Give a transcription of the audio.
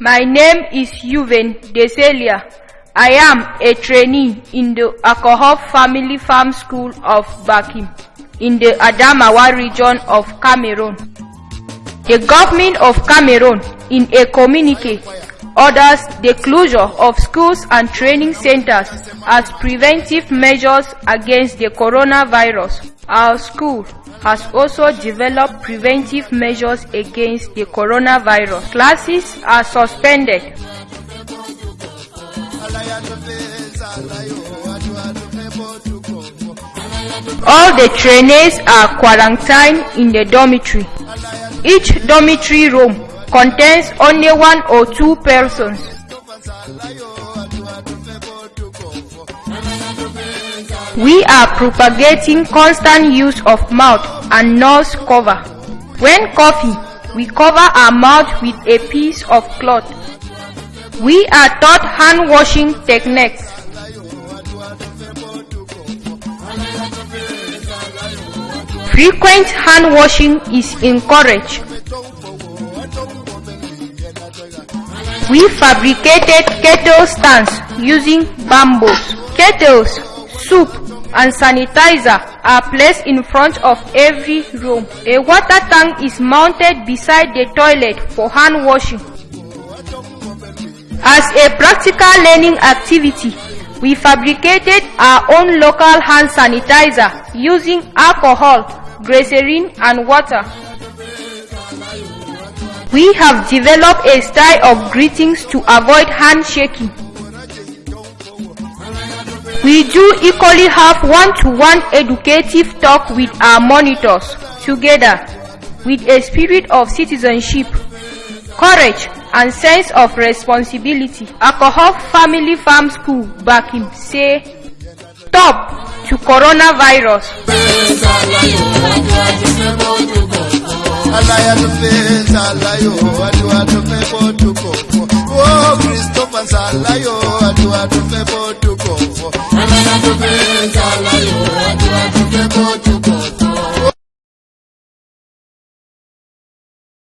My name is Yuven Deselia. I am a trainee in the Alcohol Family Farm School of Bankim in the Adamawa region of Cameroon. The government of Cameroon in a communique orders the closure of schools and training centers as preventive measures against the coronavirus. Our school has also developed preventive measures against the coronavirus. Classes are suspended. All the trainees are quarantined in the dormitory. Each dormitory room contains only one or two persons. We are propagating constant use of mouth and nose cover. When coughing, we cover our mouth with a piece of cloth. We are taught hand washing techniques. Frequent hand washing is encouraged. We fabricated kettle stands using bamboos. Kettles, soup, and sanitizer are placed in front of every room. A water tank is mounted beside the toilet for hand washing. As a practical learning activity, we fabricated our own local hand sanitizer using alcohol, glycerin, and water. We have developed a style of greetings to avoid handshaking. We do equally have one-to-one educative talk with our monitors together with a spirit of citizenship, courage, and sense of responsibility. Alcohol Family Farm School back in say stop to coronavirus. oh christopher salayo atu atufe botuko alaya Cocho.